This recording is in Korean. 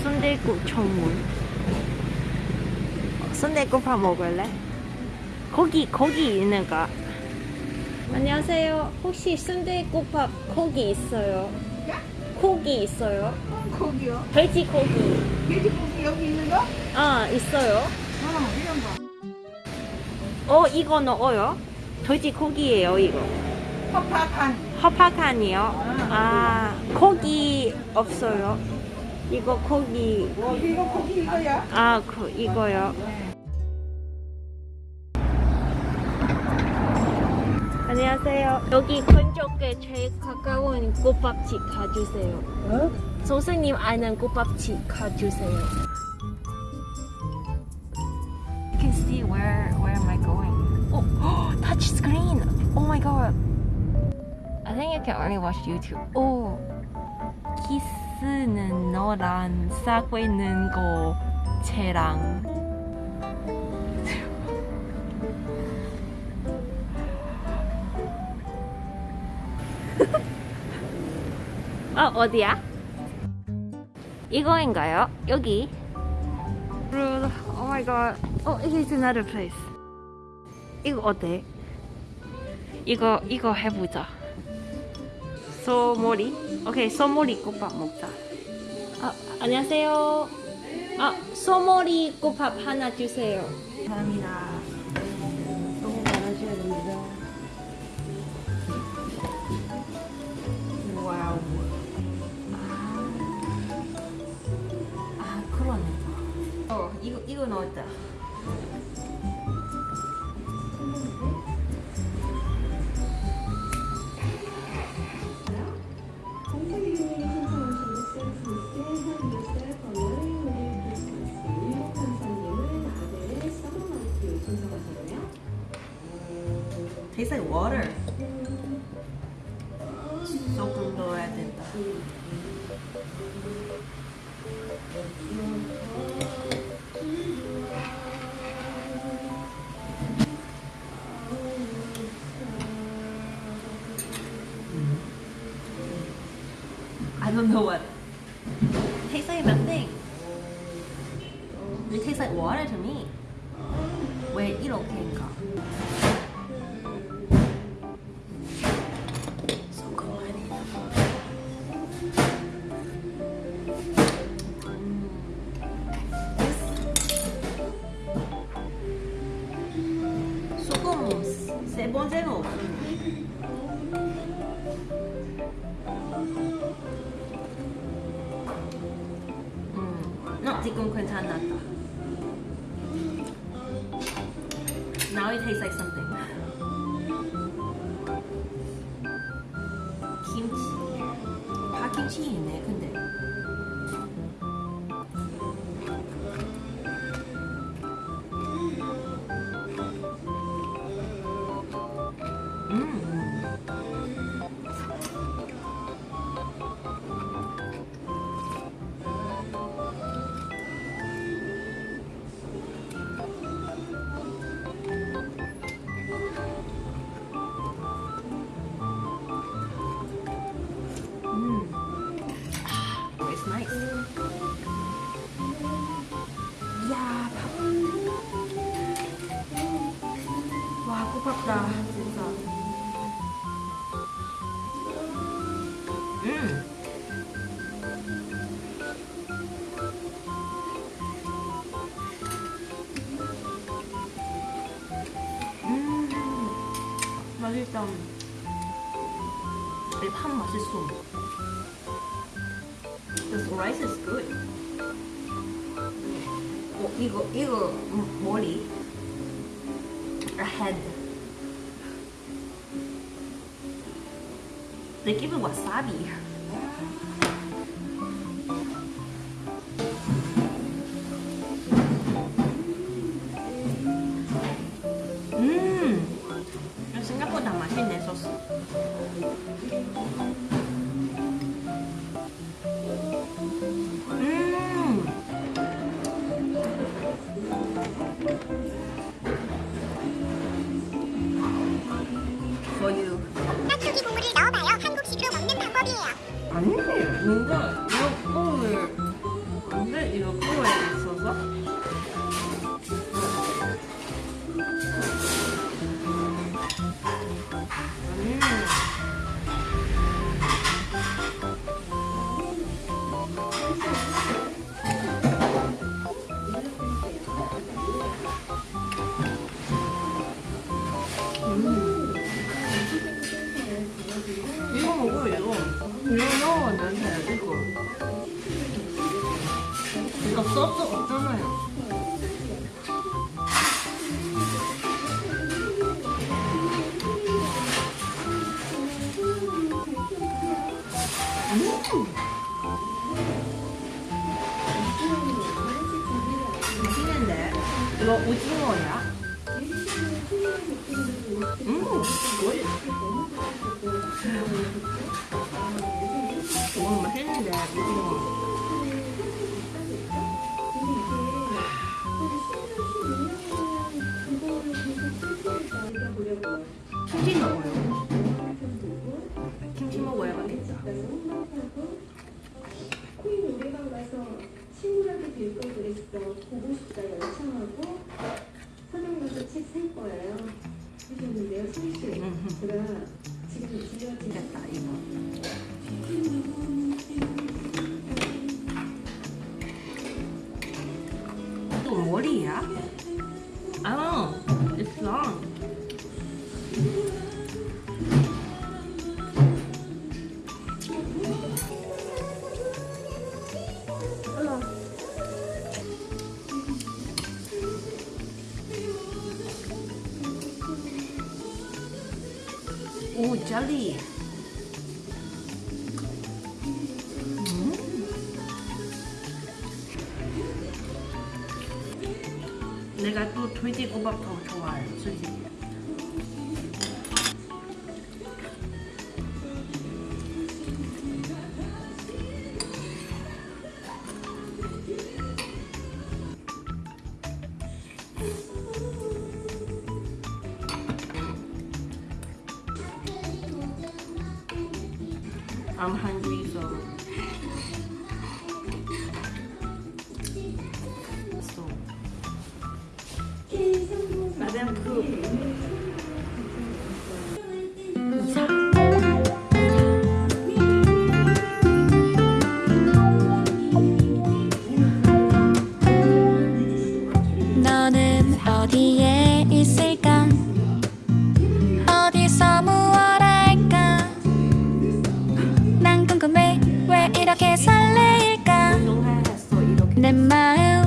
순대국 전문. 순대국밥 먹을래? 거기 거기 있는 거. 안녕하세요. 혹시 순대국밥 고기 있어요? 고기 있어요? 고기요? 돼지 고기. 돼지고기 여기 있는 거? 아 있어요. 어, 이런 거. 어 이거 넣어요? 돼지 고기예요 이거. 허파판. 허파칸이요? 아 고기 없어요. 이거 고기. 어, 이거 고기 이거야? 아 그 이거요. 안녕하세요. 여기 근처에 제일 가까운 국밥집 가주세요. 어? 선생님 아는 국밥집 가주세요. You can see where where am I going? Oh, touch screen. Oh my god. I think you can only watch YouTube. Oh, 키 스는 너랑 싸고 있는 거 쟤랑. 어 어디야? 이거인가요? 여기. Oh my god. Oh, it is another place. 이거 어때? 이거 이거 해보자. 소머리. 오케이 소머리 국밥 먹자. 아 안녕하세요. 아 소머리 국밥 하나 주세요. 감사합니다. 너무 많아셔야 됩니다. Wow. 아 그러네. 어 이거 이거 넣었다. Tastes like water. 조금 넣어야 된다. I don't know what. Tastes like nothing. It tastes like water to me. 왜 이렇게인가? 번째는 없어. 음, 어, 지금 괜찮았다. Now it tastes like something. 김치. 파김치 있네, 근데. 와, 고맙다, 진짜. 음. 음. 맛있다. 이밥 맛있어. The rice is good. 어, 이거 이거 음, 머리. Head. They give it wasabi. 소스 없잖아요 오징어야? 음, 보고 싶다 열창하고 서점 가서 책살 거예요. 하셨는데요, 성씨. 제가 지금 들려드린 됐다 이거. 이거 머리야? 아, it's long. 오, 젤리. 내가 또 돼지국밥 더 좋아해요, 솔직히. I'm hungry, so. So. 그 너는 어디에 있을까?